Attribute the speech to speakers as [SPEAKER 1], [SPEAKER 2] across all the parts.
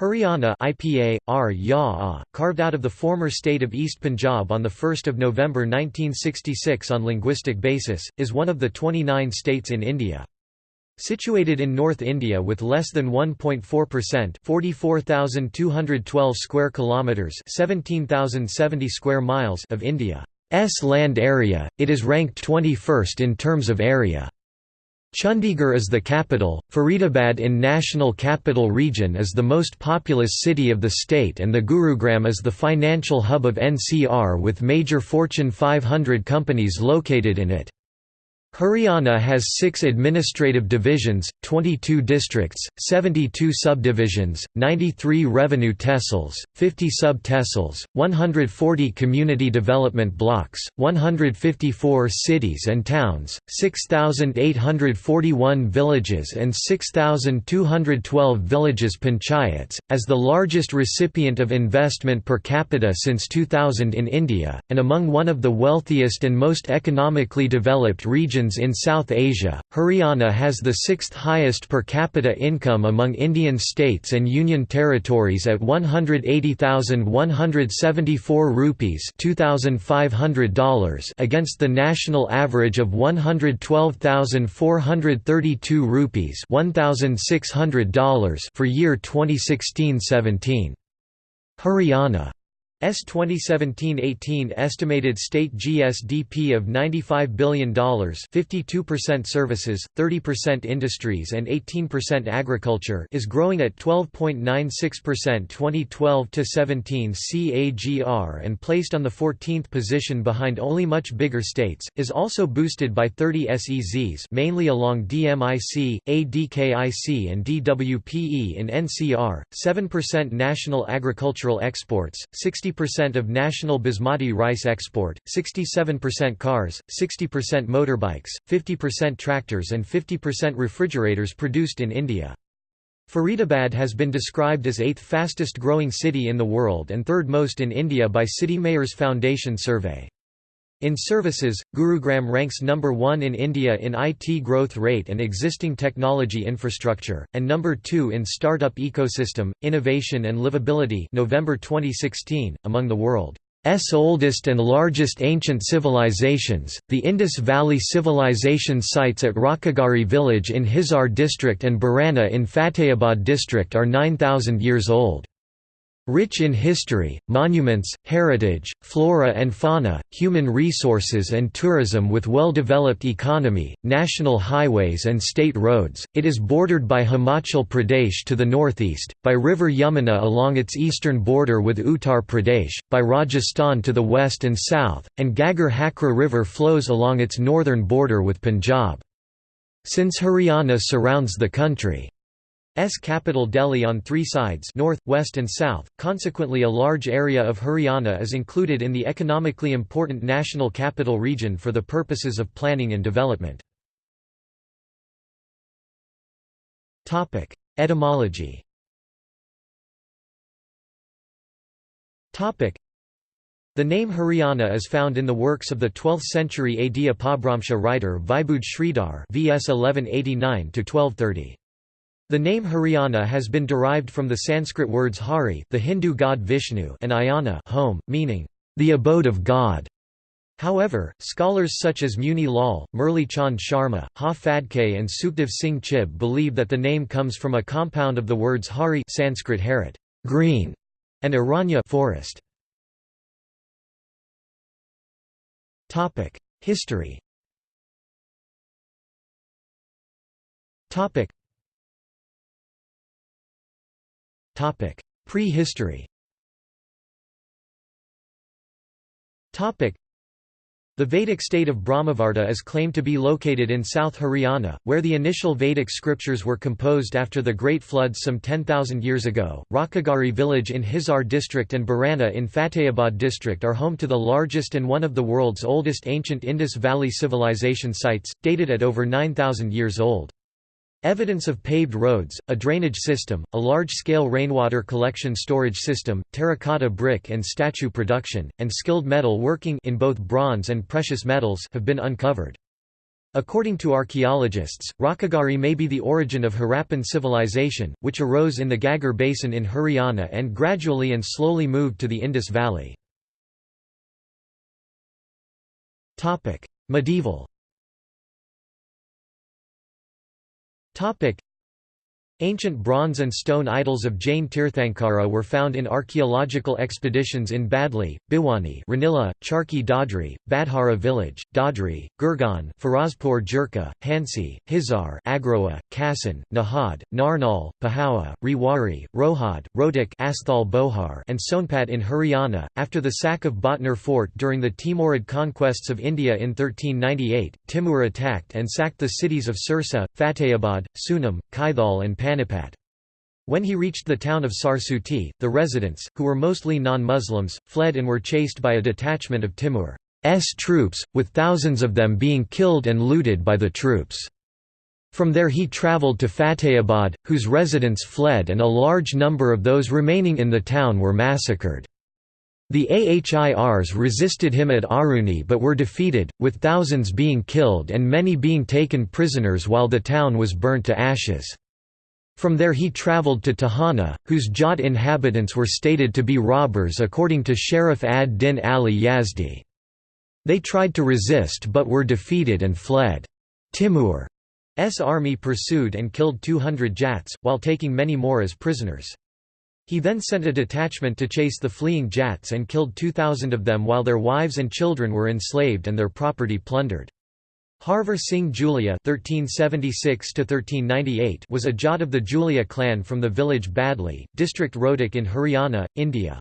[SPEAKER 1] Haryana IPA, carved out of the former state of East Punjab on 1 November 1966 on linguistic basis, is one of the 29 states in India. Situated in North India with less than 1.4% 44,212 square kilometers 17,070 square miles of India's land area, it is ranked 21st in terms of area. Chandigarh is the capital. Faridabad in National Capital Region is the most populous city of the state, and the Gurugram is the financial hub of NCR with major Fortune 500 companies located in it. Haryana has six administrative divisions, 22 districts, 72 subdivisions, 93 revenue tehsils, 50 sub-tehsils, 140 community development blocks, 154 cities and towns, 6,841 villages and 6,212 villages panchayats, as the largest recipient of investment per capita since 2000 in India, and among one of the wealthiest and most economically developed regions regions in South Asia, Haryana has the sixth highest per capita income among Indian states and union territories at 180,174 rupees $2,500 against the national average of 112,432 rupees $1,600 for year 2016-17. Haryana S 2017-18 estimated state GSDP of $95 billion 52% services, 30% industries and 18% agriculture is growing at 12.96% 2012-17 CAGR and placed on the 14th position behind only much bigger states, is also boosted by 30 SEZs mainly along DMIC, ADKIC and DWPE in NCR, 7% national agricultural exports, 60 60% of national basmati rice export, 67% cars, 60% motorbikes, 50% tractors and 50% refrigerators produced in India. Faridabad has been described as eighth fastest growing city in the world and third most in India by City Mayors Foundation survey. In services, Gurugram ranks number 1 in India in IT growth rate and existing technology infrastructure, and number 2 in startup ecosystem, innovation and livability November 2016, among the world's oldest and largest ancient civilizations, the Indus Valley Civilization sites at Rakhigarhi village in Hisar district and Barana in Fatehabad district are 9,000 years old. Rich in history, monuments, heritage, flora and fauna, human resources and tourism with well-developed economy, national highways and state roads, it is bordered by Himachal Pradesh to the northeast, by river Yamuna along its eastern border with Uttar Pradesh, by Rajasthan to the west and south, and Ghaggar Hakra River flows along its northern border with Punjab. Since Haryana surrounds the country S capital Delhi on three sides north, west and south, consequently a large area of Haryana is included in the economically important National Capital Region for the purposes of planning and development. Etymology the name Haryana is found in the works of the 12th-century AD Apabhramsha writer Vibudh Shridhar vs 1189–1230. The name Haryana has been derived from the Sanskrit words Hari the Hindu god Vishnu and Ayana home, meaning, the abode of God. However, scholars such as Muni Lal, Murli Chand Sharma, Ha Phadke and Sukhdev Singh Chib believe that the name comes from a compound of the words Hari Sanskrit harit, green, and Aranya forest. History Prehistory the Vedic state of Brahmavarta is claimed to be located in South Haryana, where the initial Vedic scriptures were composed after the Great Floods some 10,000 years ago. Rakhigarhi village in Hisar district and Barana in Fatehabad district are home to the largest and one of the world's oldest ancient Indus Valley civilization sites, dated at over 9,000 years old. Evidence of paved roads, a drainage system, a large-scale rainwater collection storage system, terracotta brick and statue production, and skilled metal working in both bronze and precious metals have been uncovered. According to archaeologists, Rakhigarhi may be the origin of Harappan civilization, which arose in the Ghaggar basin in Haryana and gradually and slowly moved to the Indus Valley. Medieval Topic. Ancient bronze and stone idols of Jain Tirthankara were found in archaeological expeditions in Badli, Bhiwani Ranila, Charkhi Dadri, Badhara village, Dadri, Gurgaon Ferozepur Jhirka, Hansi, Hisar Agroha, Kassan, Nahad, Narnaul, Pehowa, Rewari, Rohad, Rohtak Asthal Bohar and Sonpat in Haryana. After the sack of Bhatner fort during the Timurid conquests of India in 1398, Timur attacked and sacked the cities of Sirsa, Fatehabad, Sunam, Kaithal and Pan Panipat. When he reached the town of Sarsuti, the residents, who were mostly non-Muslims, fled and were chased by a detachment of Timur's troops, with thousands of them being killed and looted by the troops. From there he travelled to Fatehabad, whose residents fled and a large number of those remaining in the town were massacred. The Ahirs resisted him at Aruni but were defeated, with thousands being killed and many being taken prisoners while the town was burnt to ashes. From there he travelled to Tohana, whose Jat inhabitants were stated to be robbers according to Sharaf ad-Din Ali Yazdi. They tried to resist but were defeated and fled. Timur's army pursued and killed 200 Jats, while taking many more as prisoners. He then sent a detachment to chase the fleeing Jats and killed 2,000 of them while their wives and children were enslaved and their property plundered. Harvar Singh Julia (1376–1398) was a Jat of the Julia clan from the village Badli, district Rohtak in Haryana, India.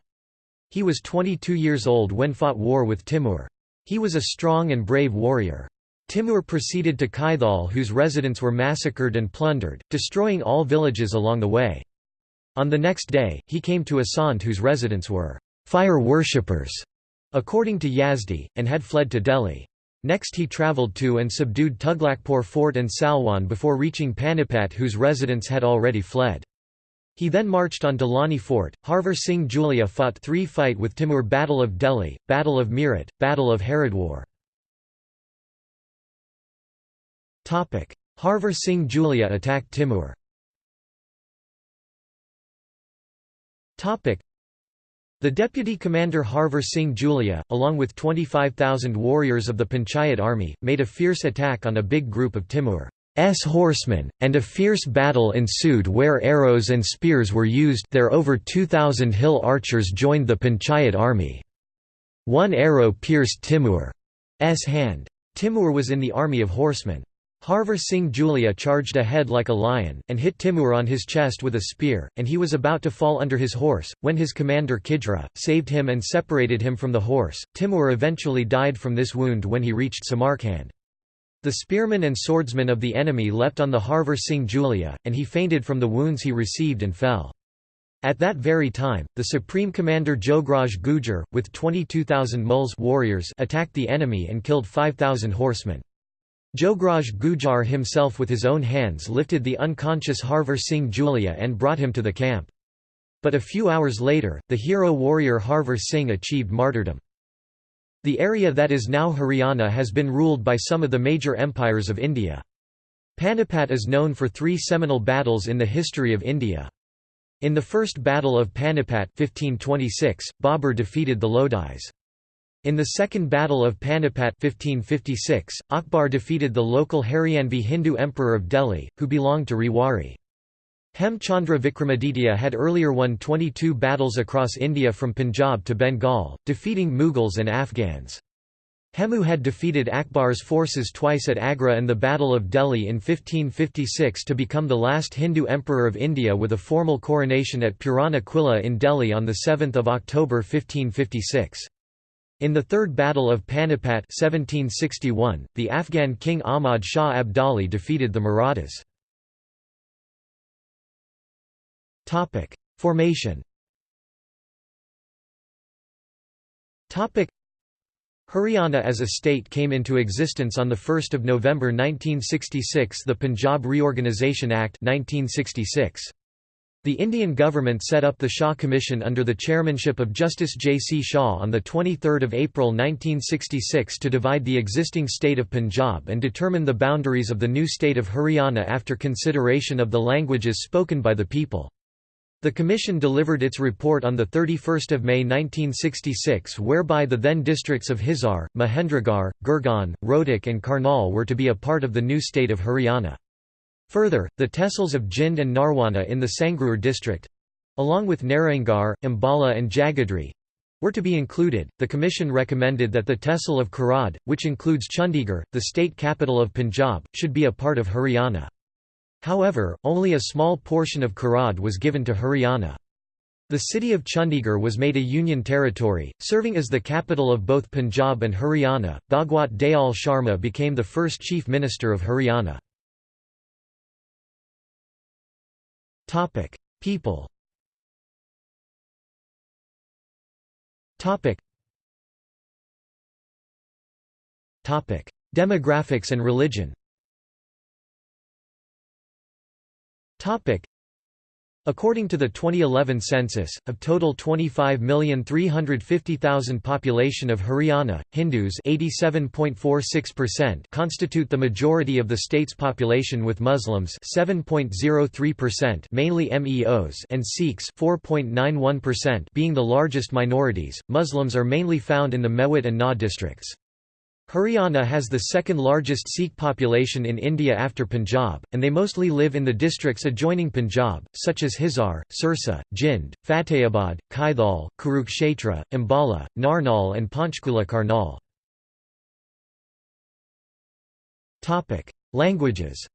[SPEAKER 1] He was 22 years old when fought war with Timur. He was a strong and brave warrior. Timur proceeded to Kaithal whose residents were massacred and plundered, destroying all villages along the way. On the next day, he came to Asant whose residents were fire worshippers, according to Yazdi, and had fled to Delhi. Next he travelled to and subdued Tughlakpur fort and Salwan before reaching Panipat whose residents had already fled. He then marched on Dalani fort. Harvar Singh Julia fought three fight with Timur Battle of Delhi, Battle of Meerut, Battle of Haridwar. Harvar Singh Julia attacked Timur the deputy commander Harvar Singh Julia, along with 25,000 warriors of the Panchayat army, made a fierce attack on a big group of Timur's horsemen, and a fierce battle ensued where arrows and spears were used there over 2,000 hill archers joined the Panchayat army. One arrow pierced Timur's hand. Timur was in the army of horsemen. Harvar Singh Julia charged ahead like a lion, and hit Timur on his chest with a spear, and he was about to fall under his horse, when his commander Khijra, saved him and separated him from the horse. Timur eventually died from this wound when he reached Samarkand. The spearmen and swordsmen of the enemy leapt on the Harvar Singh Julia, and he fainted from the wounds he received and fell. At that very time, the supreme commander Jograj Gujar, with 22,000 muls warriors attacked the enemy and killed 5,000 horsemen. Jograj Gujar himself with his own hands lifted the unconscious Harvar Singh Julia and brought him to the camp. But a few hours later, the hero warrior Harvar Singh achieved martyrdom. The area that is now Haryana has been ruled by some of the major empires of India. Panipat is known for three seminal battles in the history of India. In the First Battle of Panipat 1526, Babur defeated the Lodis. In the Second Battle of Panipat 1556, Akbar defeated the local Haryanvi Hindu emperor of Delhi, who belonged to Rewari. Hemchandra Vikramaditya had earlier won 22 battles across India from Punjab to Bengal, defeating Mughals and Afghans. Hemu had defeated Akbar's forces twice at Agra and the Battle of Delhi in 1556 to become the last Hindu emperor of India with a formal coronation at Purana Qila in Delhi on 7 October 1556. In the Third Battle of Panipat 1761, the Afghan king Ahmad Shah Abdali defeated the Marathas. Formation Haryana as a state came into existence on 1 November 1966 the Punjab Reorganisation Act 1966. The Indian government set up the Shah Commission under the chairmanship of Justice J. C. Shah on 23 April 1966 to divide the existing state of Punjab and determine the boundaries of the new state of Haryana after consideration of the languages spoken by the people. The Commission delivered its report on 31 May 1966 whereby the then districts of Hisar, Mahendragarh, Gurgaon, Rohtak and Karnal were to be a part of the new state of Haryana. Further, the tehsils of Jind and Narwana in the Sangrur district—along with Narayangarh, Ambala and Jagadhri, were to be included. The Commission recommended that the tehsil of Kharar, which includes Chandigarh, the state capital of Punjab, should be a part of Haryana. However, only a small portion of Kharar was given to Haryana. The city of Chandigarh was made a union territory, serving as the capital of both Punjab and Haryana. Bhagwat Dayal Sharma became the first chief minister of Haryana. Topic: People. Topic. Topic: Demographics and religion. Topic: According to the 2011 census, of total 25,350,000 population of Haryana, Hindus constitute the majority of the state's population with Muslims mainly Meos and Sikhs being the largest minorities. Muslims are mainly found in the Mewat and Nuh districts. Haryana has the second largest Sikh population in India after Punjab, and they mostly live in the districts adjoining Punjab, such as Hisar, Sirsa, Jind, Fatehabad, Kaithal, Kurukshetra, Ambala, Narnaul and Panchkula Karnal. Languages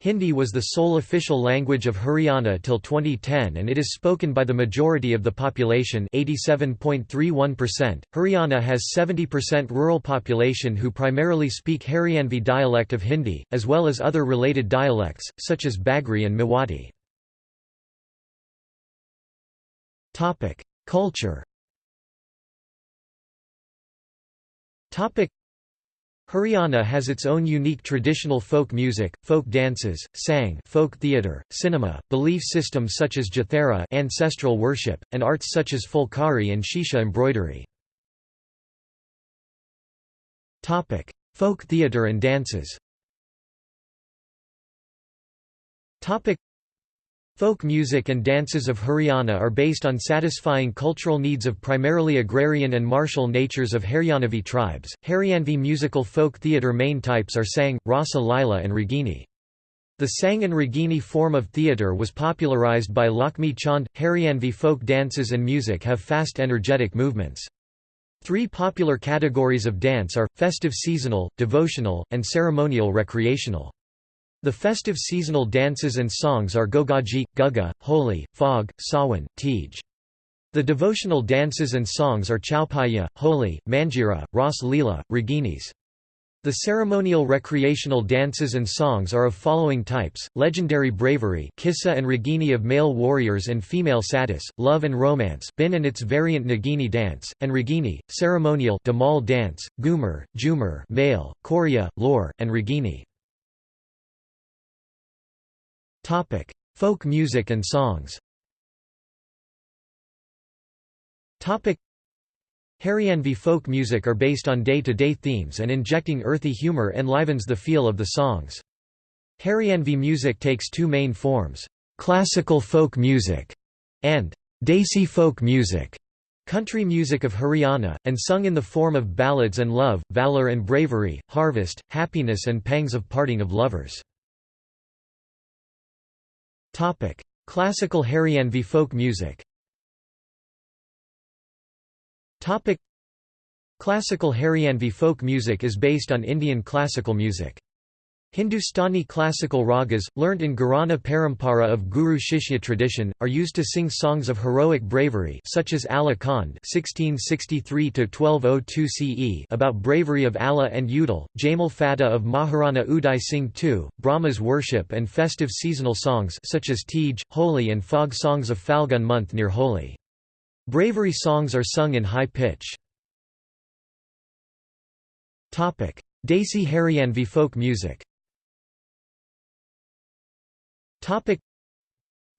[SPEAKER 1] Hindi was the sole official language of Haryana till 2010 and it is spoken by the majority of the population 87.31%. Haryana has 70% rural population who primarily speak Haryanvi dialect of Hindi, as well as other related dialects, such as Bagri and Mewati. Culture Haryana has its own unique traditional folk music, folk dances, sang folk theatre, cinema, belief systems such as Jathera ancestral worship, and arts such as Phulkari and Shisha embroidery. Topic: folk theatre and dances Folk music and dances of Haryana are based on satisfying cultural needs of primarily agrarian and martial natures of Haryanavi tribes. Haryanvi musical folk theatre main types are Sang, Rasa Lila, and Ragini. The Sang and Ragini form of theatre was popularized by Lakhmi Chand. Haryanvi folk dances and music have fast energetic movements. Three popular categories of dance are festive seasonal, devotional, and ceremonial recreational. The festive seasonal dances and songs are Gogaji, Guga, Holi, Phag, Sawan, Tej. The devotional dances and songs are Chaupaiya, Holi, Manjira, Ras Leela, Raginis. The ceremonial recreational dances and songs are of following types, legendary bravery Kissa and Ragini of male warriors and female satis, love and romance Bin and its variant Nagini dance, and Ragini, ceremonial Damal dance, Gumar, Jumar male, Korea, Lore, and Ragini. Topic: Folk music and songs. Topic: Haryanvi folk music are based on day-to-day -day themes and injecting earthy humor enlivens the feel of the songs. Haryanvi music takes two main forms, classical folk music and Desi folk music, country music of Haryana, and sung in the form of ballads and love, valor and bravery, harvest, happiness and pangs of parting of lovers. Topic: Classical Haryanvi folk music. Topic: Classical Haryanvi folk music is based on Indian classical music. Hindustani classical ragas, learnt in Gharana Parampara of Guru Shishya tradition, are used to sing songs of heroic bravery such as Alha Khand (1663–1202 CE) about bravery of Alha and Udal, Jamal Fateh of Maharana Uday Singh II, Brahma's worship and festive seasonal songs such as Tej, Holi and Fog songs of Falgun month near Holi. Bravery songs are sung in high pitch. Desi Haryanvi folk music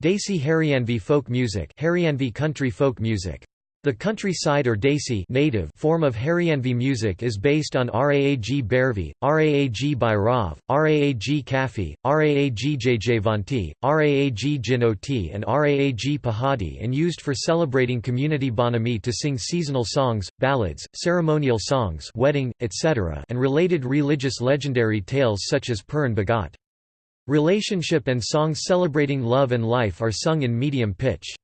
[SPEAKER 1] Desi Haryanvi folk music Haryanvi country folk music the countryside or Desi native form of Haryanvi music is based on Raag Bhairavi, Raag Bhairav, Raag Kafi, Raag Jajvanti, Raag Jinoti and Raag Pahadi and used for celebrating community bonami to sing seasonal songs, ballads, ceremonial songs wedding, etc. and related religious legendary tales such as Puran Bhagat. Relationship and songs celebrating love and life are sung in medium pitch.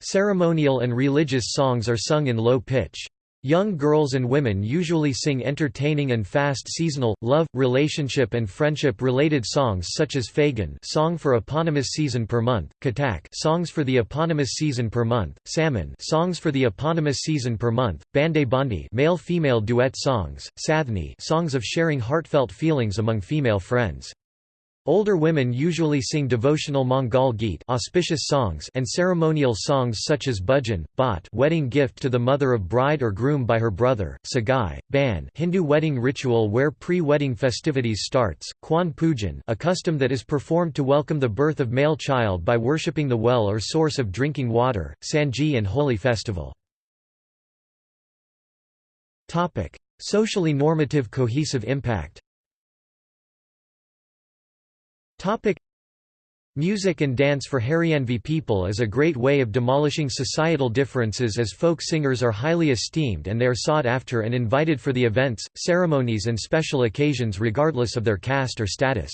[SPEAKER 1] Ceremonial and religious songs are sung in low pitch. Young girls and women usually sing entertaining and fast seasonal, love, relationship and friendship-related songs such as Phagun song for eponymous season per month, Katak songs for the eponymous season per month, Saman songs for the eponymous season per month, Bande Bandi male-female duet songs, Sathni songs of sharing heartfelt feelings among female friends. Older women usually sing devotional Mangal Geet auspicious songs and ceremonial songs such as Bhajan, Bhat wedding gift to the mother of bride or groom by her brother, Sagai, Ban Hindu wedding ritual where pre-wedding festivities starts, Kwan Pujan a custom that is performed to welcome the birth of male child by worshipping the well or source of drinking water, Sanji and holy festival. Socially normative cohesive impact Topic Music and dance for Haryanvi people is a great way of demolishing societal differences as folk singers are highly esteemed and they are sought after and invited for the events, ceremonies and special occasions regardless of their caste or status.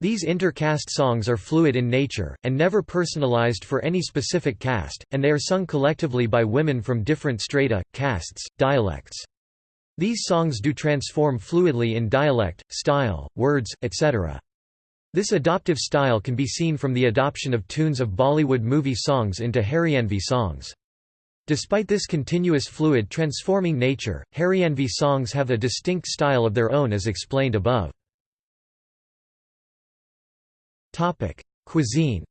[SPEAKER 1] These inter-caste songs are fluid in nature, and never personalized for any specific caste, and they are sung collectively by women from different strata, castes, dialects. These songs do transform fluidly in dialect, style, words, etc. This adoptive style can be seen from the adoption of tunes of Bollywood movie songs into Haryanvi songs. Despite this continuous fluid transforming nature, Haryanvi songs have a distinct style of their own as explained above. Cuisine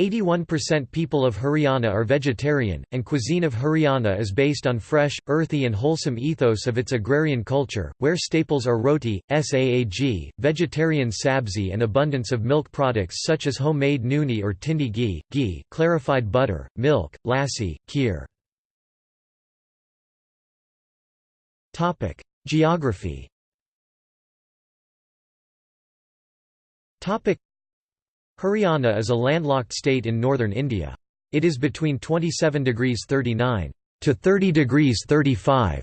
[SPEAKER 1] 81% people of Haryana are vegetarian, and cuisine of Haryana is based on fresh, earthy and wholesome ethos of its agrarian culture, where staples are roti, saag, vegetarian sabzi and abundance of milk products such as homemade nooni or tindi ghee, ghee, clarified butter, milk, lassi, kheer. Geography Haryana is a landlocked state in northern India. It is between 27 degrees 39 to 30 degrees 35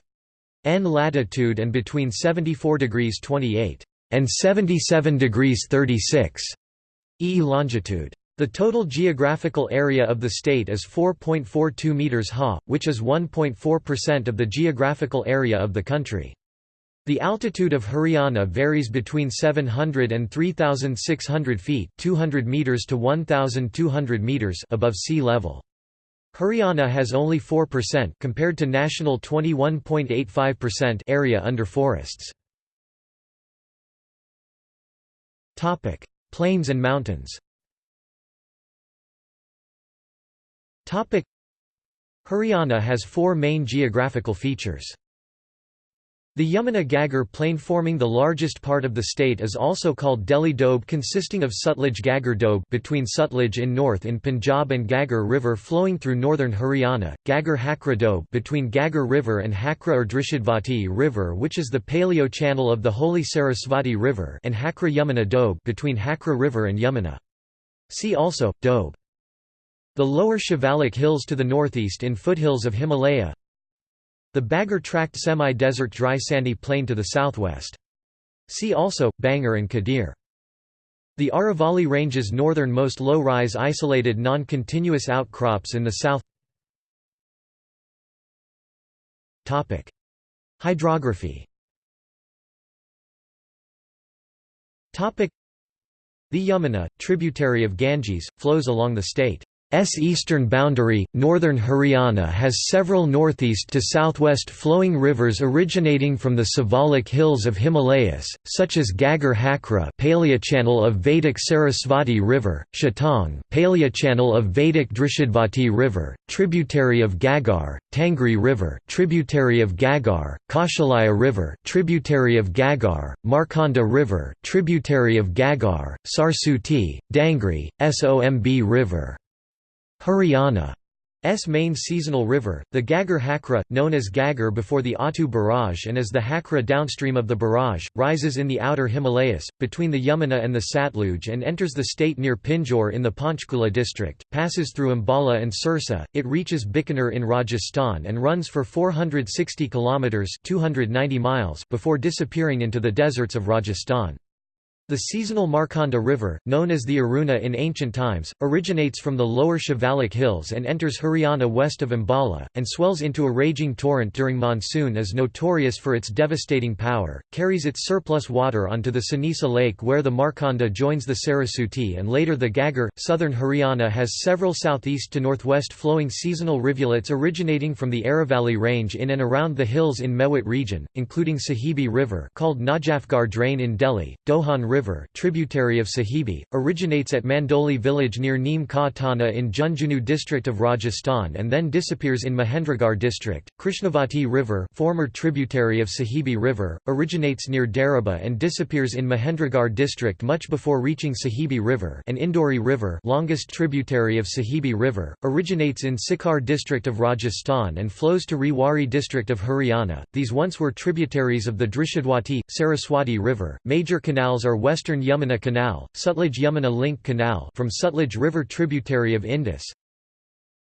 [SPEAKER 1] N latitude and between 74 degrees 28 and 77 degrees 36 E longitude. The total geographical area of the state is 4.42 meters ha, which is 1.4% of the geographical area of the country. The altitude of Haryana varies between 700 and 3,600 feet 200 meters to 1,200 meters above sea level. Haryana has only 4% compared to national 21.85% area under forests. Topic: Plains and mountains. Topic: Haryana has four main geographical features. The Yamuna Ghaggar plain forming the largest part of the state is also called Delhi Doab consisting of Sutlej Ghaggar Doab between Sutlej in north in Punjab and Ghaggar River flowing through northern Haryana, Ghaggar Hakra Doab between Ghaggar River and Hakra or Drishadvati River which is the paleo channel of the holy Sarasvati River and Hakra Yamuna Doab between Hakra River and Yamuna. See also, Doab. The lower Shivalik hills to the northeast in foothills of Himalaya the Bagger tract semi-desert dry sandy plain to the southwest. See also, Bangar and Kadir. The Aravalli Range's northernmost low-rise isolated non-continuous outcrops in the south Hydrography The Yamuna, tributary of Ganges, flows along the state. S eastern boundary, northern Haryana has several northeast to southwest flowing rivers originating from the Siwalik hills of Himalayas, such as Ghaggar Hakra paleochannel of Vedic Sarasvati River, Shatang paleochannel of Vedic Drishadvati River, tributary of Ghaggar, Tangri River tributary of Ghaggar, Kaushalaya River tributary of Ghaggar, Markanda River tributary of Ghaggar, Sarsuti, Dangri, Somb River Haryana's main seasonal river, the Ghaggar Hakra, known as Ghaggar before the Attu barrage and as the Hakra downstream of the barrage, rises in the outer Himalayas, between the Yamuna and the Satluj and enters the state near Pinjore in the Panchkula district, passes through Ambala and Sirsa, it reaches Bikaner in Rajasthan and runs for 460 kilometres 290 miles before disappearing into the deserts of Rajasthan. The seasonal Markanda River, known as the Aruna in ancient times, originates from the lower Shivalik hills and enters Haryana west of Ambala, and swells into a raging torrent during monsoon is notorious for its devastating power, carries its surplus water onto the Sanisa Lake where the Markanda joins the Sarasuti and later the Ghaggar. Southern Haryana has several southeast to northwest flowing seasonal rivulets originating from the Aravalli range in and around the hills in Mewat region, including Sahibi River called Najafgarh Drain in Delhi, Dohan River River tributary of Sahibi, originates at Mandoli village near Neem Ka Thana in Jhunjhunu district of Rajasthan and then disappears in Mahendragarh district. Krishnavati River former tributary of Sahibi River, originates near Daraba and disappears in Mahendragarh district much before reaching Sahibi River and Indori River longest tributary of Sahibi River, originates in Sikar district of Rajasthan and flows to Rewari district of Haryana. These once were tributaries of the Drishadwati, Saraswati River. Major canals are Western Yamuna Canal, Sutlej-Yamuna Link Canal from Sutlej River tributary of Indus,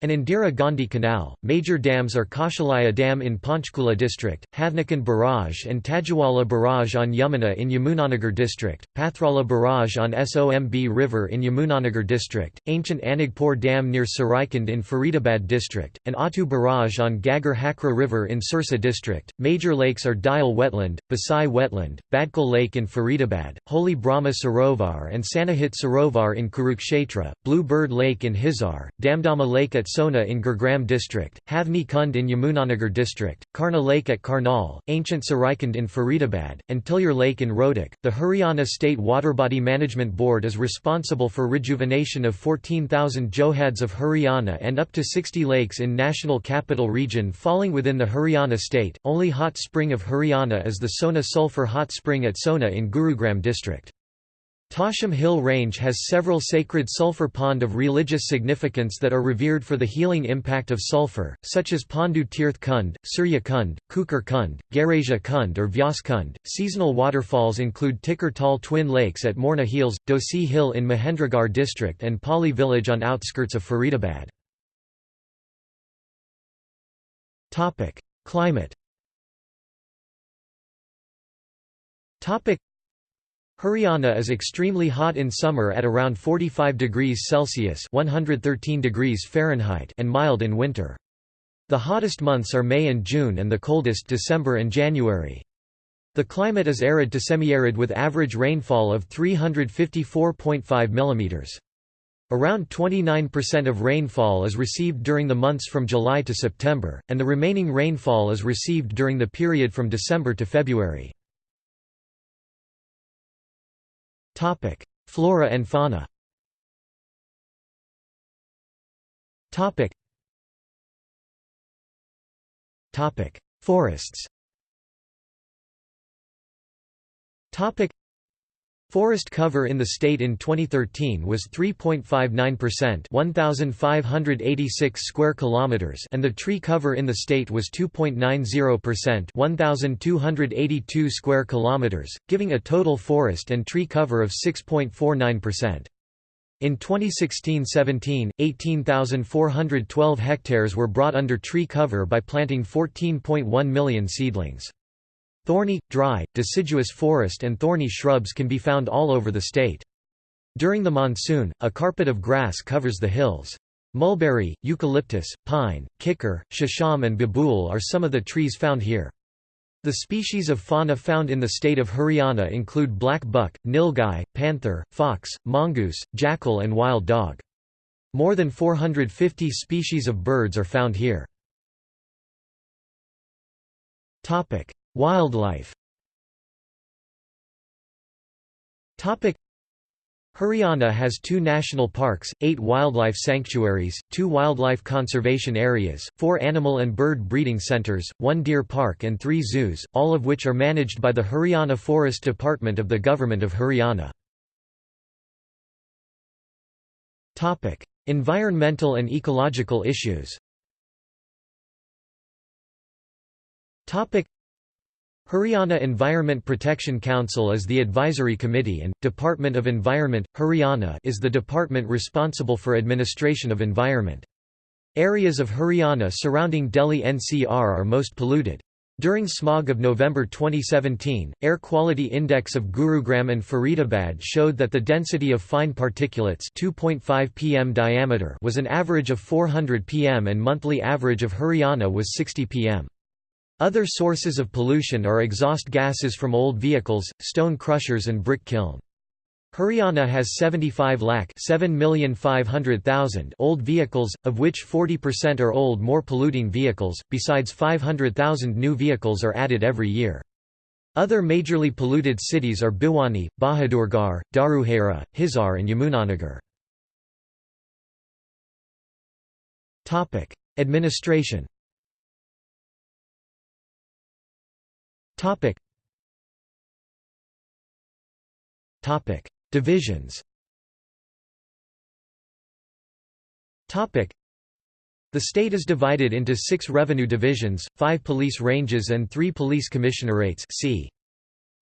[SPEAKER 1] and Indira Gandhi Canal. Major dams are Kaushalaya Dam in Panchkula district, Havnakan Barrage and Tajiwala Barrage on Yamuna in Yamunanagar district, Pathrala Barrage on Somb River in Yamunanagar district, ancient Anagpur Dam near Saraikund in Faridabad district, and Attu Barrage on Ghaggar Hakra River in Sirsa district. Major lakes are Dayal Wetland, Basai Wetland, Badkal Lake in Faridabad, Holy Brahma Sarovar and Sanahit Sarovar in Kurukshetra, Blue Bird Lake in Hisar, Damdama Lake at Sona in Gurugram district, Havni Kund in Yamunanagar district, Karna Lake at Karnal, Ancient Saraikund in Faridabad, and Tilyar Lake in Rohtak. The Haryana State Waterbody Management Board is responsible for rejuvenation of 14,000 johads of Haryana and up to 60 lakes in National Capital Region falling within the Haryana state. Only hot spring of Haryana is the Sona Sulphur Hot Spring at Sona in Gurugram district. Tosham Hill Range has several sacred sulfur pond of religious significance that are revered for the healing impact of sulfur, such as Pandu Tirth Kund, Surya Kund, Kukar Kund, Garaja Kund or Vyas Kund. Seasonal waterfalls include Tikar Tal Twin Lakes at Morni Hills, Dosi Hill in Mahendragarh district and Pali village on outskirts of Faridabad. Climate Haryana is extremely hot in summer at around 45 degrees Celsius (113 degrees Fahrenheit) and mild in winter. The hottest months are May and June and the coldest December and January. The climate is arid to semi-arid with average rainfall of 354.5 mm. Around 29% of rainfall is received during the months from July to September, and the remaining rainfall is received during the period from December to February. Topic: Flora and fauna. Topic. Topic: Forests. Topic: Forest cover in the state in 2013 was 3.59%, 1586 square kilometers, and the tree cover in the state was 2.90%, 1282 square kilometers, giving a total forest and tree cover of 6.49%. In 2016–17, 18,412 hectares were brought under tree cover by planting 14.1 million seedlings. Thorny, dry, deciduous forest and thorny shrubs can be found all over the state. During the monsoon, a carpet of grass covers the hills. Mulberry, eucalyptus, pine, kikar, shisham and babool are some of the trees found here. The species of fauna found in the state of Haryana include black buck, nilgai, panther, fox, mongoose, jackal and wild dog. More than 450 species of birds are found here. Wildlife. Haryana has two national parks, eight wildlife sanctuaries, two wildlife conservation areas, four animal and bird breeding centres, one deer park and three zoos, all of which are managed by the Haryana Forest Department of the Government of Haryana. environmental and ecological issues Haryana Environment Protection Council is the advisory committee and, Department of Environment, Haryana is the department responsible for administration of environment. Areas of Haryana surrounding Delhi NCR are most polluted. During smog of November 2017, air quality index of Gurugram and Faridabad showed that the density of fine particulates 2.5 pm diameter was an average of 400 pm and monthly average of Haryana was 60 pm. Other sources of pollution are exhaust gases from old vehicles, stone crushers and brick kiln. Haryana has 75 lakh 7,500,000 old vehicles, of which 40% are old more polluting vehicles, besides 500,000 new vehicles are added every year. Other majorly polluted cities are Bhiwani, Bahadurgarh, Dharuhera, Hisar and Yamunanagar. Administration Topic. Topic. Divisions Topic. The state is divided into six revenue divisions, five police ranges and three police commissionerates c.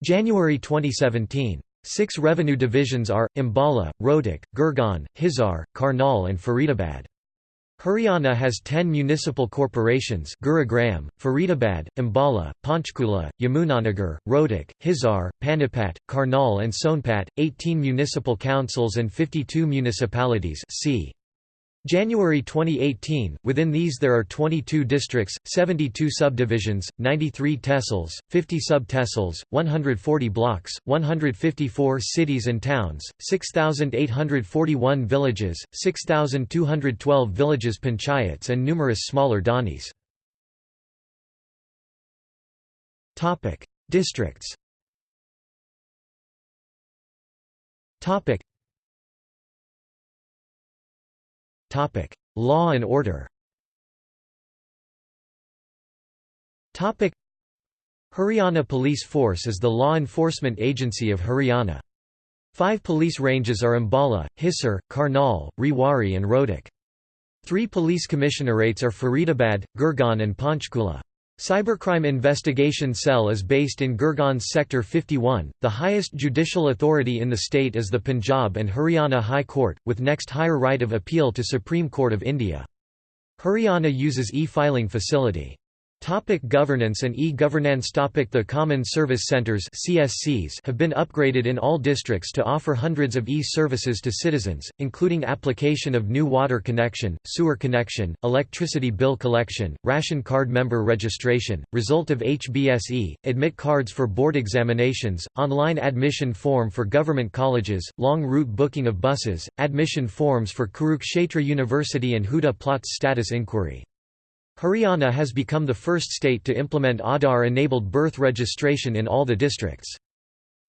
[SPEAKER 1] January 2017. Six revenue divisions are, Ambala, Rohtak, Gurgaon, Hisar, Karnal and Faridabad. Haryana has 10 municipal corporations Gurugram, Faridabad, Ambala, Panchkula, Yamunanagar, Rohtak, Hisar, Panipat, Karnal and Sonpat, 18 municipal councils and 52 municipalities c. January 2018, within these there are 22 districts, 72 subdivisions, 93 tehsils, 50 sub-tehsils, 140 blocks, 154 cities and towns, 6,841 villages, 6,212 villages panchayats and numerous smaller dhanis. Districts Law and order Haryana Police Force is the law enforcement agency of Haryana. Five police ranges are Ambala, Hisar, Karnal, Rewari and Rohtak. Three police commissionerates are Faridabad, Gurgaon and Panchkula. Cybercrime Investigation Cell is based in Gurgaon's Sector 51. The highest judicial authority in the state is the Punjab and Haryana High Court, with next higher right of appeal to Supreme Court of India. Haryana uses e-filing facility. Topic governance and e-governance Topic The Common Service Centres CSCs have been upgraded in all districts to offer hundreds of e-services to citizens, including application of new water connection, sewer connection, electricity bill collection, ration card member registration, result of HBSE, admit cards for board examinations, online admission form for government colleges, long route booking of buses, admission forms for Kurukshetra University and Huda Plots status inquiry. Haryana has become the first state to implement Aadhaar-enabled birth registration in all the districts.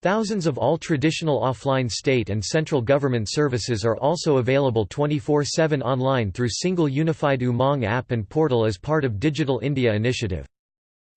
[SPEAKER 1] Thousands of all traditional offline state and central government services are also available 24-7 online through single unified Umang app and portal as part of Digital India initiative.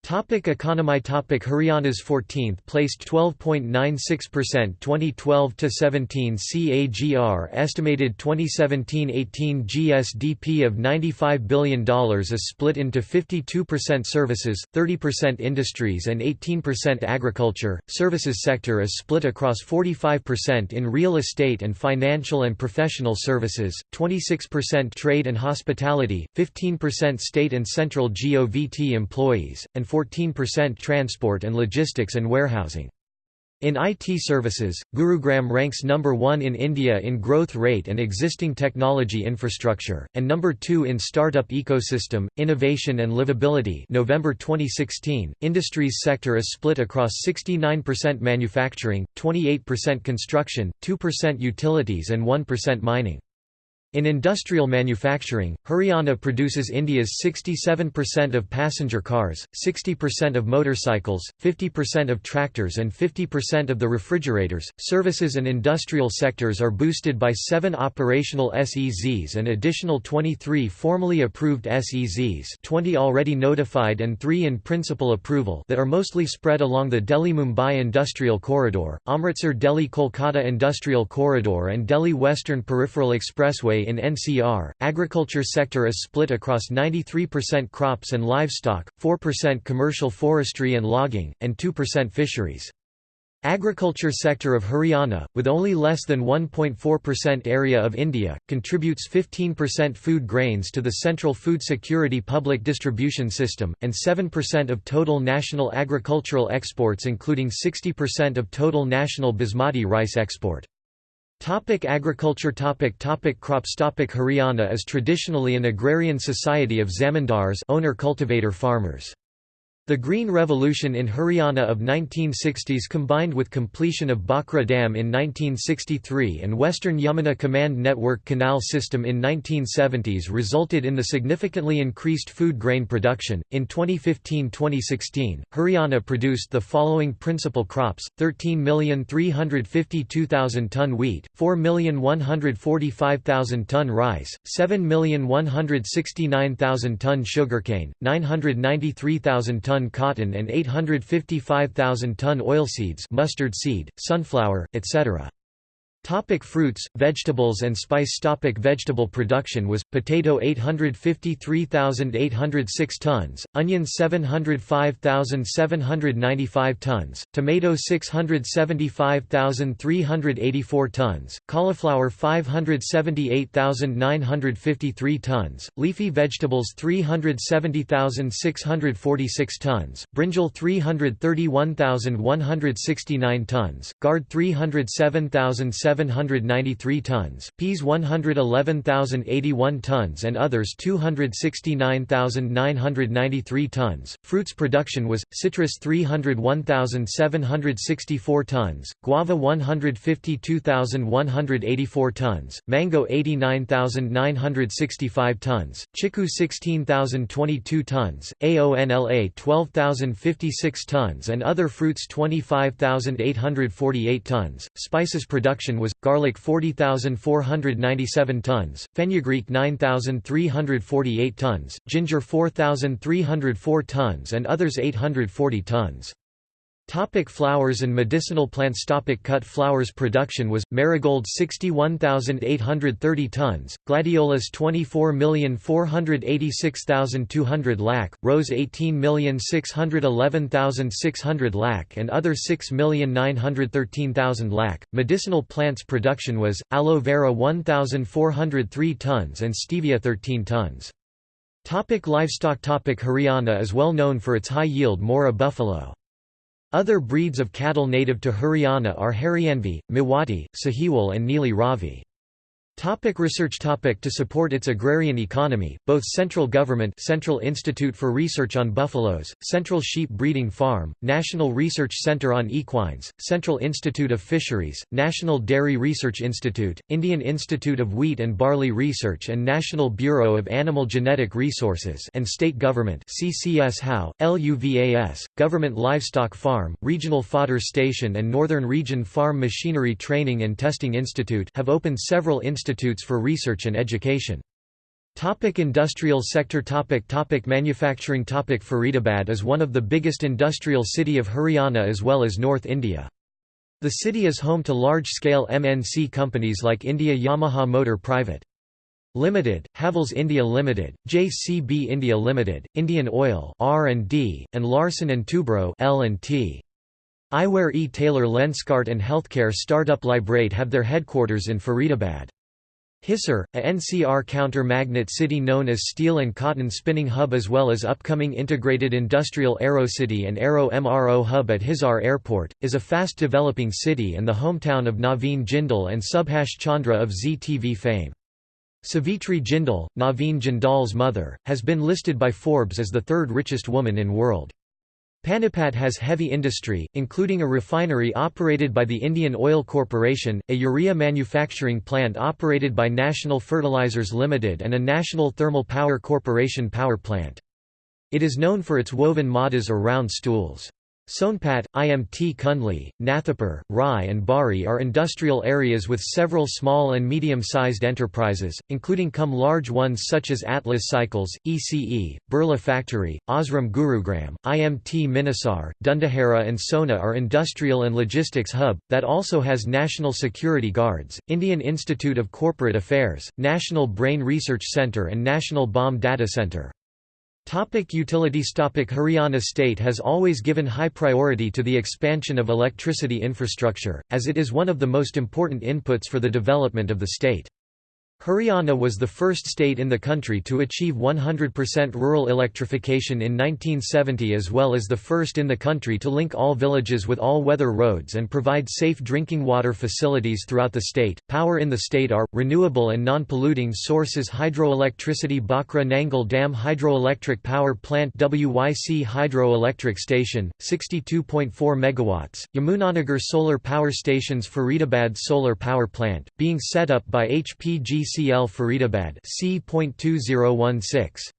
[SPEAKER 1] Topic economy Topic Haryana's 14th placed 12.96% 2012 to 17 CAGR estimated 2017-18 GSDP of $95 billion is split into 52% services, 30% industries and 18% agriculture. Services sector is split across 45% in real estate and financial and professional services, 26% trade and hospitality, 15% state and central GOVT employees, and 14% transport and logistics and warehousing. In IT services, Gurugram ranks number 1 in India in growth rate and existing technology infrastructure, and number 2 in startup ecosystem, innovation and livability November 2016, industries sector is split across 69% manufacturing, 28% construction, 2% utilities and 1% mining. In industrial manufacturing, Haryana produces India's 67% of passenger cars, 60% of motorcycles, 50% of tractors, and 50% of the refrigerators. Services and industrial sectors are boosted by seven operational SEZs and additional 23 formally approved SEZs, 20 already notified and 3 in principal approval, that are mostly spread along the Delhi Mumbai Industrial Corridor, Amritsar Delhi Kolkata Industrial Corridor, and Delhi Western Peripheral Expressway in NCR, agriculture sector is split across 93% crops and livestock, 4% commercial forestry and logging, and 2% fisheries. Agriculture sector of Haryana, with only less than 1.4% area of India, contributes 15% food grains to the Central Food Security public distribution system, and 7% of total national agricultural exports including 60% of total national basmati rice export. Topic agriculture topic topic Crops topic Haryana is traditionally an agrarian society of zamindars owner-cultivator farmers. The Green Revolution in Haryana of 1960s combined with completion of Bhakra Dam in 1963 and Western Yamuna Command Network Canal System in 1970s resulted in the significantly increased food grain production. In 2015-2016, Haryana produced the following principal crops: 13,352,000 ton wheat, 4,145,000 ton rice, 7,169,000 ton sugarcane, 993,000 ton ton cotton and 855,000 ton oilseeds mustard seed, sunflower, etc. Topic fruits, vegetables and spice Topic Vegetable production was, potato 853,806 tons, onion 705,795 tons, tomato 675,384 tons, cauliflower 578,953 tons, leafy vegetables 370,646 tons, brinjal 331,169 tons, gourd 307,700 793 tons, peas 111,081 tons and others 269,993 tons. Fruits production was, citrus 301,764 tons, guava 152,184 tons, mango 89,965 tons, chiku 16,022 tons, aonla 12,056 tons and other fruits 25,848 tons. Spices production was, garlic 40,497 tons, fenugreek 9,348 tons, ginger 4,304 tons and others 840 tons. Topic flowers and medicinal plants Topic Cut flowers production was, marigold 61,830 tons, gladiolus 24,486,200 lac, rose 18,611,600 lac and other 6,913,000 lac. Medicinal plants production was, aloe vera 1,403 tons and stevia 13 tons. Topic livestock Topic Haryana is well known for its high-yield Murrah buffalo. Other breeds of cattle native to Haryana are Haryanvi, Mewati, Sahiwal and Neeli Ravi. Topic research topic To support its agrarian economy, both central government Central Institute for Research on Buffaloes, Central Sheep Breeding Farm, National Research Center on Equines, Central Institute of Fisheries, National Dairy Research Institute, Indian Institute of Wheat and Barley Research and National Bureau of Animal Genetic Resources and State Government CCS HAU, LUVAS, Government Livestock Farm, Regional Fodder Station and Northern Region Farm Machinery Training and Testing Institute have opened several institutes institutes for research and education. Topic industrial sector topic topic Manufacturing topic Faridabad is one of the biggest industrial city of Haryana as well as North India. The city is home to large-scale MNC companies like India Yamaha Motor Private. Limited, Havells India Limited, JCB India Limited, Indian Oil R&D, and Larsen & Toubro L&T. Eyewear E. Taylor Lenskart and healthcare startup Lybrate have their headquarters in Faridabad. Hisar, a NCR counter-magnet city known as steel and cotton spinning hub as well as upcoming integrated industrial Aero City and Aero MRO hub at Hisar Airport, is a fast-developing city and the hometown of Naveen Jindal and Subhash Chandra of Zee TV fame. Savitri Jindal, Naveen Jindal's mother, has been listed by Forbes as the third richest woman in world. Panipat has heavy industry, including a refinery operated by the Indian Oil Corporation, a urea manufacturing plant operated by National Fertilizers Limited and a National Thermal Power Corporation power plant. It is known for its woven madas or round stools. Sonpat, Imt Kundli, Nathapur, Rai and Bari are industrial areas with several small and medium-sized enterprises, including come large ones such as Atlas Cycles, ECE, Birla Factory, Osram Gurugram, IMT Manesar, Dharuhera and Sohna are industrial and logistics hub, that also has National Security Guards, Indian Institute of Corporate Affairs, National Brain Research Centre and National Bomb Data Centre. Topic utilities Topic Haryana state has always given high priority to the expansion of electricity infrastructure, as it is one of the most important inputs for the development of the state. Haryana was the first state in the country to achieve 100% rural electrification in 1970 as well as the first in the country to link all villages with all-weather roads and provide safe drinking water facilities throughout the state. Power in the state are renewable and non-polluting sources hydroelectricity Bhakra Nangal Dam Hydroelectric Power Plant WYC Hydroelectric Station 62.4 megawatts, Yamunanagar Solar Power Stations Faridabad Solar Power Plant being set up by HPG CL Faridabad C.2016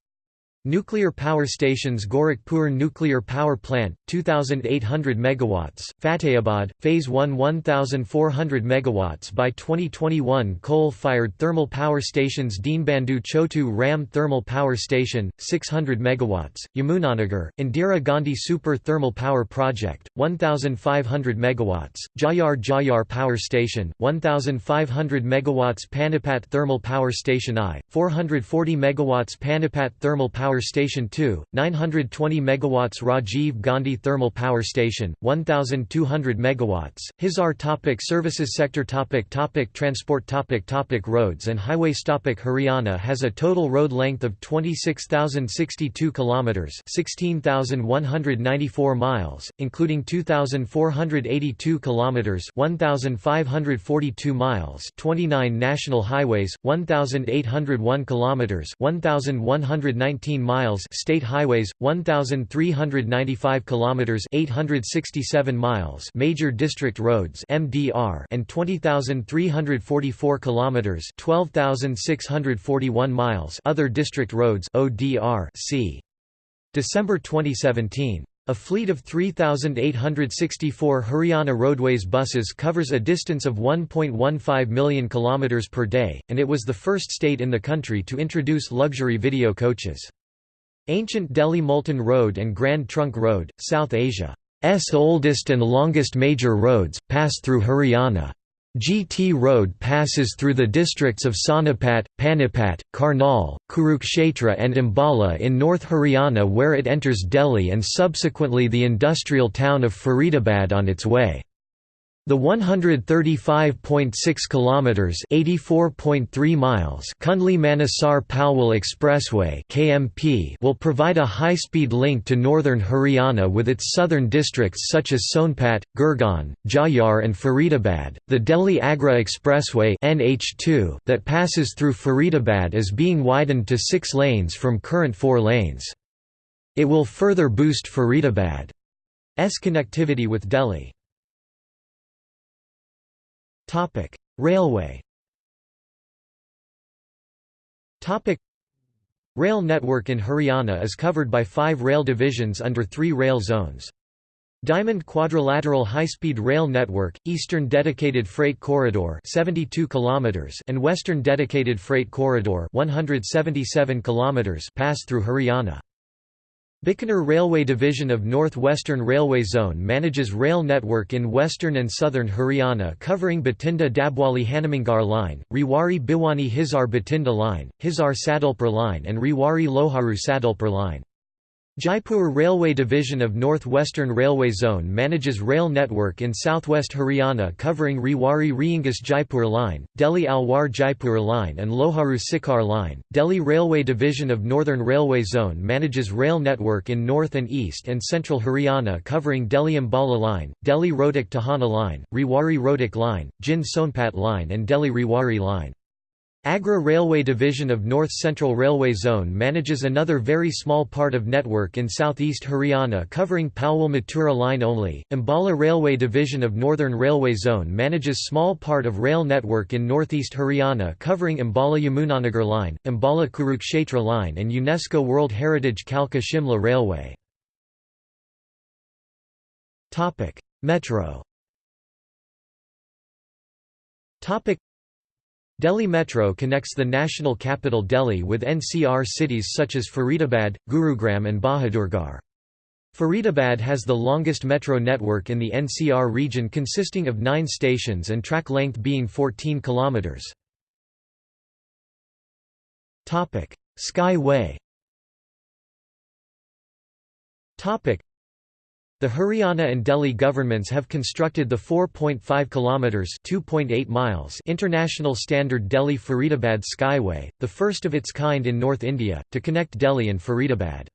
[SPEAKER 1] Nuclear power stations Gorakhpur Nuclear Power Plant 2800 megawatts Fatehabad phase 1 1400 megawatts by 2021 coal-fired thermal power stations Deenbandhu Chotu Ram Thermal Power Station 600 megawatts Yamunanagar Indira Gandhi Super Thermal Power Project 1500 megawatts Jhajjar Jhajjar Power Station 1500 megawatts Panipat Thermal Power Station I 440 megawatts Panipat Thermal Power Power Station 2, 920 MW Rajiv Gandhi Thermal Power Station, 1,200 MW, Hisar topic Services sector topic topic Transport topic topic Roads and highways topic Haryana has a total road length of 26,062 km 16,194 miles, including 2,482 km 1,542 miles 29 national highways, 1,801 km 1,119 miles state highways 1395 kilometers 867 miles major district roads MDR and 20344 kilometers 12641 miles other district roads ODR c December 2017 a fleet of 3,864 Haryana Roadways buses covers a distance of 1.15 million km per day, and it was the first state in the country to introduce luxury video coaches. Ancient Delhi Multan Road and Grand Trunk Road, South Asia's oldest and longest major roads, pass through Haryana. GT Road passes through the districts of Sonipat, Panipat, Karnal, Kurukshetra and Ambala in North Haryana where it enters Delhi and subsequently the industrial town of Faridabad on its way. The 135.6 kilometers (84.3 miles) Kundli Manesar Palwal Expressway (KMP) will provide a high-speed link to northern Haryana with its southern districts such as Sonpat, Gurgaon, Jhajjar and Faridabad. The Delhi Agra Expressway (NH2) that passes through Faridabad is being widened to 6 lanes from current 4 lanes. It will further boost Faridabad's connectivity with Delhi.
[SPEAKER 2] Topic: Railway.
[SPEAKER 1] Topic: Rail network in Haryana is covered by five rail divisions under three rail zones. Diamond Quadrilateral High-Speed Rail Network, Eastern Dedicated Freight Corridor 72 km and Western Dedicated Freight Corridor 177 km pass through Haryana. Bikaner Railway Division of North Western Railway Zone manages rail network in western and southern Haryana covering Bathinda Dabwali Hanumangarh Line, Rewari Bhiwani Hisar Bathinda Line, Hisar Sadulpur Line and Rewari Loharu Sadulpur Line. Jaipur Railway Division of North Western Railway Zone manages rail network in southwest Haryana covering Rewari Reengus Jaipur Line, Delhi Alwar Jaipur Line and Loharu Sikar Line. Delhi Railway Division of Northern Railway Zone manages rail network in north and east and central Haryana covering Delhi Ambala Line, Delhi Rohtak Tohana Line, Rewari Rohtak Line, Jind Sonpat Line and Delhi Rewari Line. Agra Railway Division of North Central Railway Zone manages another very small part of network in southeast Haryana covering Palwal Mathura line only. Ambala Railway Division of Northern Railway Zone manages small part of rail network in northeast Haryana covering Ambala Yamunanagar line, Ambala Kurukshetra line and UNESCO World Heritage Kalka Shimla Railway. Metro Delhi Metro connects the national capital Delhi with NCR cities such as Faridabad, Gurugram and Bahadurgarh. Faridabad has the longest metro network in the NCR region consisting of nine stations and track length being 14 kilometres. Skyway the Haryana and Delhi governments have constructed the 4.5 kilometers (2.8 miles) international standard Delhi-Faridabad Skyway, the first of its kind in North India, to connect Delhi and Faridabad.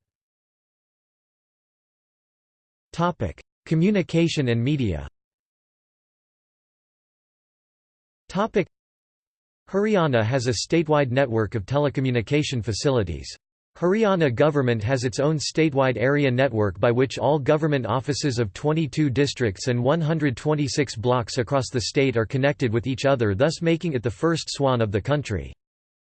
[SPEAKER 1] Topic: Communication and media. Topic: Haryana has a statewide network of telecommunication facilities. Haryana government has its own statewide area network by which all government offices of 22 districts and 126 blocks across the state are connected with each other thus making it the first swan of the country.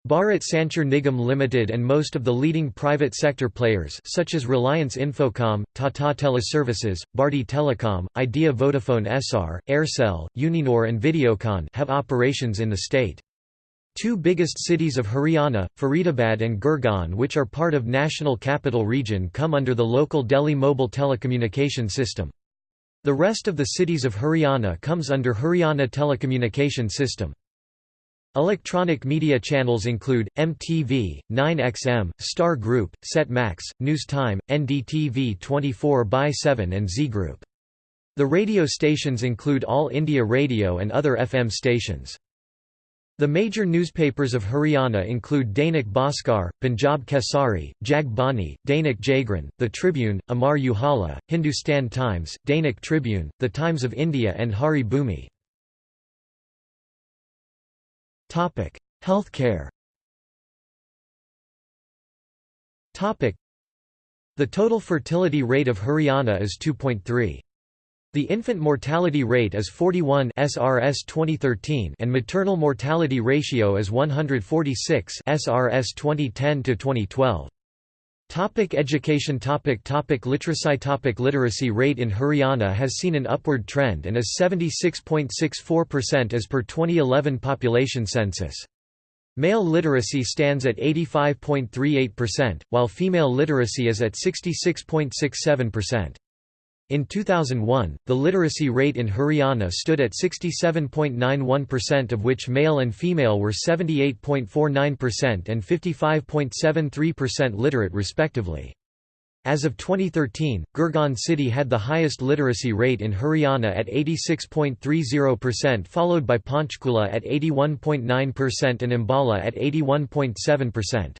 [SPEAKER 1] Bharat Sanchar Nigam Limited and most of the leading private sector players such as Reliance Infocom, Tata Teleservices, Bharti Telecom, Idea Vodafone Essar, Aircel, Uninor and Videocon have operations in the state. Two biggest cities of Haryana, Faridabad and Gurgaon which are part of National Capital Region come under the local Delhi Mobile Telecommunication System. The rest of the cities of Haryana comes under Haryana Telecommunication System. Electronic media channels include, MTV, 9XM, Star Group, Set Max, News Time, NDTV 24x7 and Z Group. The radio stations include All India Radio and other FM stations. The major newspapers of Haryana include Dainik Bhaskar, Punjab Kesari, Jag Bani, Dainik Jagran, The Tribune, Amar Ujala, Hindustan Times, Dainik Tribune, The Times of India and Hari Bhumi. Healthcare The total fertility rate of Haryana is 2.3. The infant mortality rate is 41 SRS 2013 and maternal mortality ratio is 146 SRS 2010 to 2012. Topic education topic topic literacy topic Literacy rate in Haryana has seen an upward trend and is 76.64% as per 2011 population census. Male literacy stands at 85.38%, while female literacy is at 66.67%. In 2001, the literacy rate in Haryana stood at 67.91% of which male and female were 78.49% and 55.73% literate respectively. As of 2013, Gurgaon city had the highest literacy rate in Haryana at 86.30% followed by Panchkula at 81.9% and Ambala at 81.7%.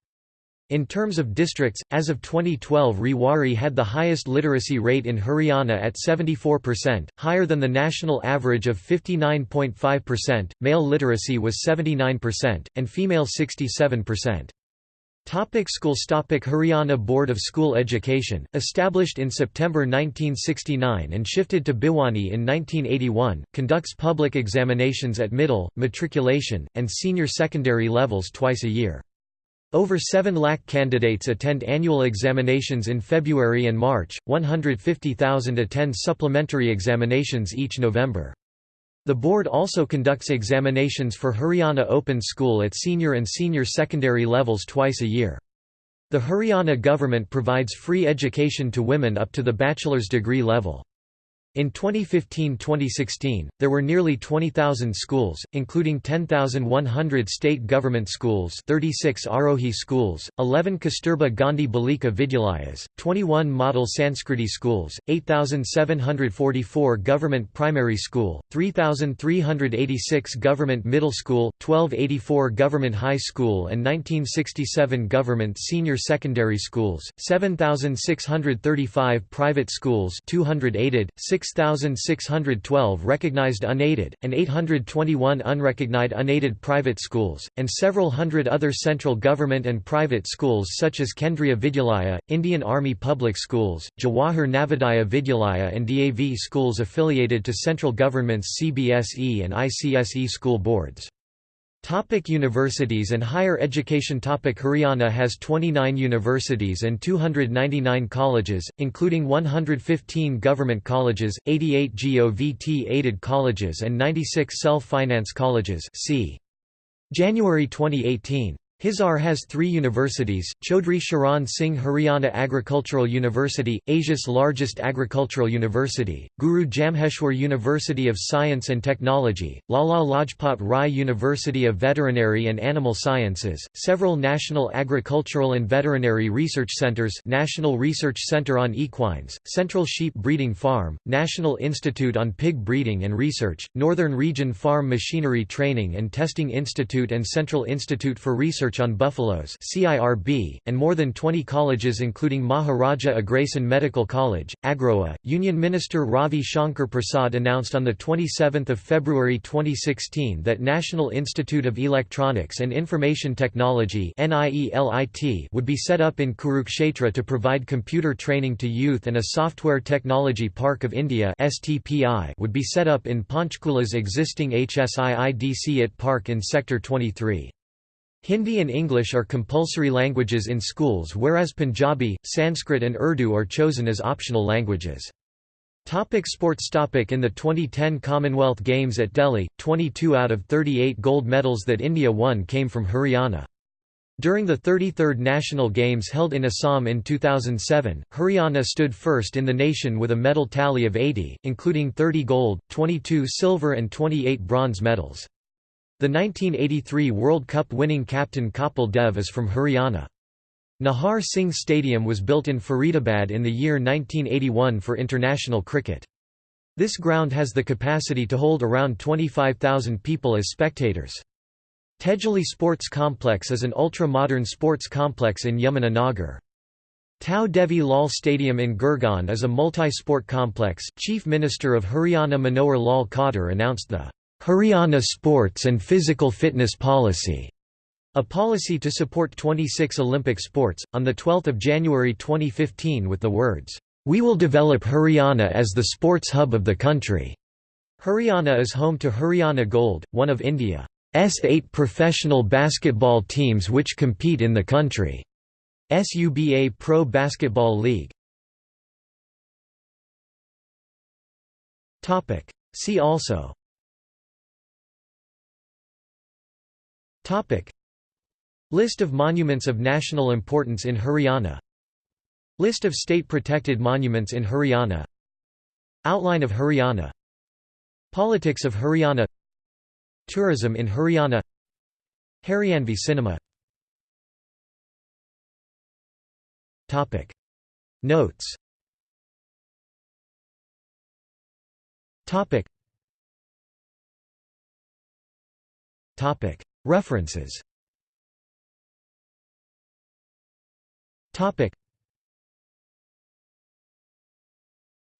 [SPEAKER 1] In terms of districts, as of 2012 Rewari had the highest literacy rate in Haryana at 74%, higher than the national average of 59.5%, male literacy was 79%, and female 67%. Topic schools Topic Haryana Board of School Education, established in September 1969 and shifted to Bhiwani in 1981, conducts public examinations at middle, matriculation, and senior secondary levels twice a year. Over 7 lakh candidates attend annual examinations in February and March, 150,000 attend supplementary examinations each November. The board also conducts examinations for Haryana Open School at senior and senior secondary levels twice a year. The Haryana government provides free education to women up to the bachelor's degree level. In 2015–2016, there were nearly 20,000 schools, including 10,100 state government schools 36 Arohi schools, 11 Kasturba Gandhi Balika Vidyalayas, 21 model Sanskriti schools, 8,744 government primary school, 3,386 government middle school, 1284 government high school and 1967 government senior secondary schools, 7,635 private schools 200 aided, 6 6,612 recognized unaided, and 821 unrecognized unaided private schools, and several hundred other central government and private schools such as Kendriya Vidyalaya, Indian Army Public Schools, Jawahar Navodaya Vidyalaya and DAV schools affiliated to central government's CBSE and ICSE school boards. Topic universities and higher education Topic Haryana has 29 universities and 299 colleges, including 115 government colleges, 88 GOVT-aided colleges and 96 self-finance colleges see. January 2018 Hisar has three universities, Chaudhry Charan Singh Haryana Agricultural University, Asia's largest agricultural university, Guru Jambheshwar University of Science and Technology, Lala Lajpat Rai University of Veterinary and Animal Sciences, several national agricultural and veterinary research centers National Research Center on Equines, Central Sheep Breeding Farm, National Institute on Pig Breeding and Research, Northern Region Farm Machinery Training and Testing Institute and Central Institute for Research Research on Buffaloes CIRB, and more than 20 colleges including Maharaja Agrasen Medical College, Agroha. Union Minister Ravi Shankar Prasad announced on 27 February 2016 that National Institute of Electronics and Information Technology would be set up in Kurukshetra to provide computer training to youth and a Software Technology Park of India would be set up in Panchkula's existing HSIIDC at Park in Sector 23. Hindi and English are compulsory languages in schools whereas Punjabi, Sanskrit and Urdu are chosen as optional languages. Topic sports topic In the 2010 Commonwealth Games at Delhi, 22 out of 38 gold medals that India won came from Haryana. During the 33rd National Games held in Assam in 2007, Haryana stood first in the nation with a medal tally of 80, including 30 gold, 22 silver and 28 bronze medals. The 1983 World Cup winning captain Kapil Dev is from Haryana. Nahar Singh Stadium was built in Faridabad in the year 1981 for international cricket. This ground has the capacity to hold around 25,000 people as spectators. Tejali Sports Complex is an ultra-modern sports complex in Yamunanagar. Tau Devi Lal Stadium in Gurgaon is a multi-sport complex. Chief Minister of Haryana Manohar Lal Khattar announced the Haryana Sports and Physical Fitness Policy, a policy to support 26 Olympic sports, on 12 January 2015 with the words, "'We will develop Haryana as the sports hub of the country'". Haryana is home to Haryana Gold, one of India's eight professional basketball teams which compete in the country's UBA Pro Basketball League. See also List of monuments of national importance in Haryana. List of state-protected monuments in Haryana. Outline of Haryana. Politics of Haryana. Tourism in Haryana. Haryanvi cinema. Topic. Notes. Topic. Topic. References. Topic.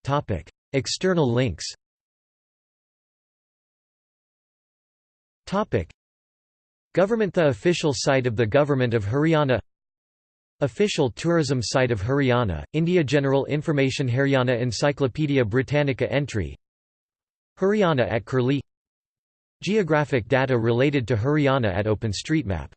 [SPEAKER 1] Topic. External links. Topic. Government The official site of the Government of Haryana. Official tourism site of Haryana, India General Information Haryana Encyclopaedia Britannica entry. Haryana at Curlie Geographic data related to Haryana at OpenStreetMap